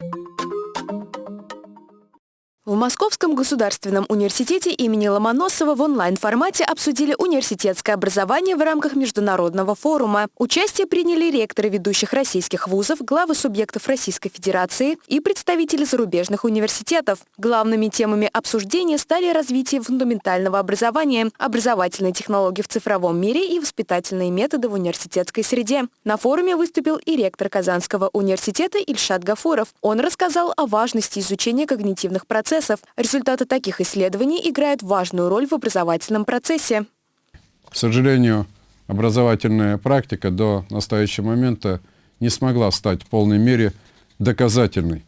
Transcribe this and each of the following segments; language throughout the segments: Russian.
В Московском государственном университете имени Ломоносова в онлайн-формате обсудили университетское образование в рамках международного форума. Участие приняли ректоры ведущих российских вузов, главы субъектов Российской Федерации и представители зарубежных университетов. Главными темами обсуждения стали развитие фундаментального образования, образовательные технологии в цифровом мире и воспитательные методы в университетской среде. На форуме выступил и ректор Казанского университета Ильшат Гафуров. Он рассказал о важности изучения когнитивных процессов процессов. Результаты таких исследований играют важную роль в образовательном процессе. К сожалению, образовательная практика до настоящего момента не смогла стать в полной мере доказательной.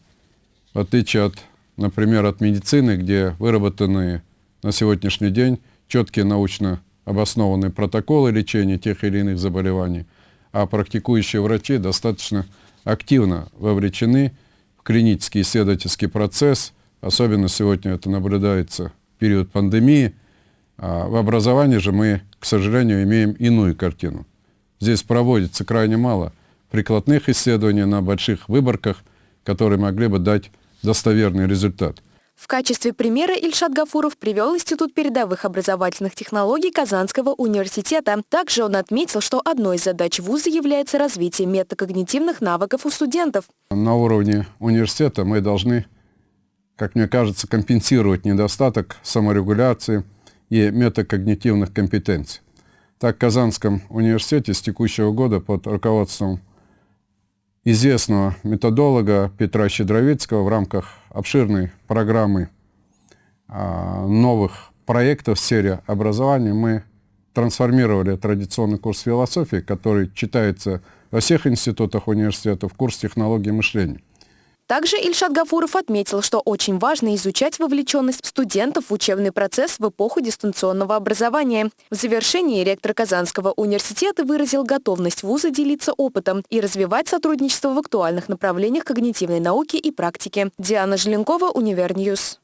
В отличие от, например, от медицины, где выработаны на сегодняшний день четкие научно обоснованные протоколы лечения тех или иных заболеваний, а практикующие врачи достаточно активно вовлечены в клинический исследовательский процесс – Особенно сегодня это наблюдается в период пандемии. А в образовании же мы, к сожалению, имеем иную картину. Здесь проводится крайне мало прикладных исследований на больших выборках, которые могли бы дать достоверный результат. В качестве примера Ильшат Гафуров привел Институт передовых образовательных технологий Казанского университета. Также он отметил, что одной из задач вуза является развитие метакогнитивных навыков у студентов. На уровне университета мы должны как мне кажется, компенсировать недостаток саморегуляции и метакогнитивных компетенций. Так, в Казанском университете с текущего года под руководством известного методолога Петра Щедровицкого в рамках обширной программы а, новых проектов в сфере образования мы трансформировали традиционный курс философии, который читается во всех институтах университета, в курс технологии мышления. Также Ильшат Гафуров отметил, что очень важно изучать вовлеченность студентов в учебный процесс в эпоху дистанционного образования. В завершении ректор Казанского университета выразил готовность вуза делиться опытом и развивать сотрудничество в актуальных направлениях когнитивной науки и практики. Диана Желенкова, Univer News.